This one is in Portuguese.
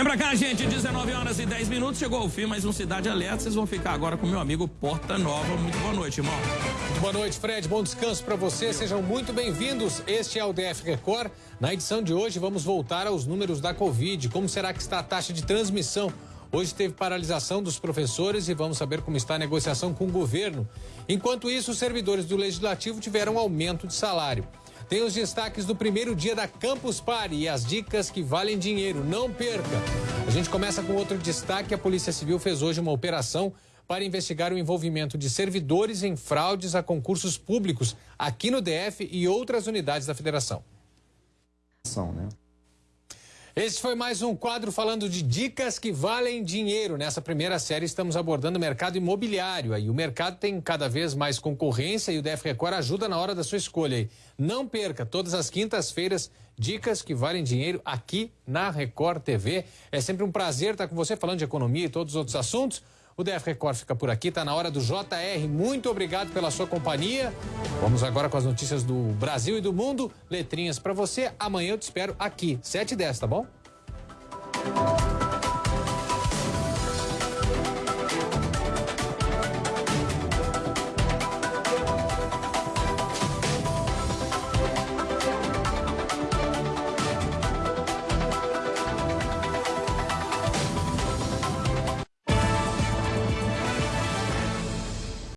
Vem pra cá, gente, 19 horas e 10 minutos, chegou o fim, mais um Cidade Alerta. Vocês vão ficar agora com meu amigo Porta Nova. Muito boa noite, irmão. Boa noite, Fred. Bom descanso para você. Sejam muito bem-vindos. Este é o DF Record. Na edição de hoje, vamos voltar aos números da Covid. Como será que está a taxa de transmissão? Hoje teve paralisação dos professores e vamos saber como está a negociação com o governo. Enquanto isso, os servidores do Legislativo tiveram aumento de salário. Tem os destaques do primeiro dia da Campus Party e as dicas que valem dinheiro. Não perca! A gente começa com outro destaque. A Polícia Civil fez hoje uma operação para investigar o envolvimento de servidores em fraudes a concursos públicos aqui no DF e outras unidades da federação. Né? Esse foi mais um quadro falando de dicas que valem dinheiro. Nessa primeira série estamos abordando o mercado imobiliário. Aí o mercado tem cada vez mais concorrência e o DF Record ajuda na hora da sua escolha. Não perca todas as quintas-feiras dicas que valem dinheiro aqui na Record TV. É sempre um prazer estar com você falando de economia e todos os outros assuntos. O DF Record fica por aqui, está na hora do JR. Muito obrigado pela sua companhia. Vamos agora com as notícias do Brasil e do mundo. Letrinhas para você. Amanhã eu te espero aqui, 7 e 10, tá bom?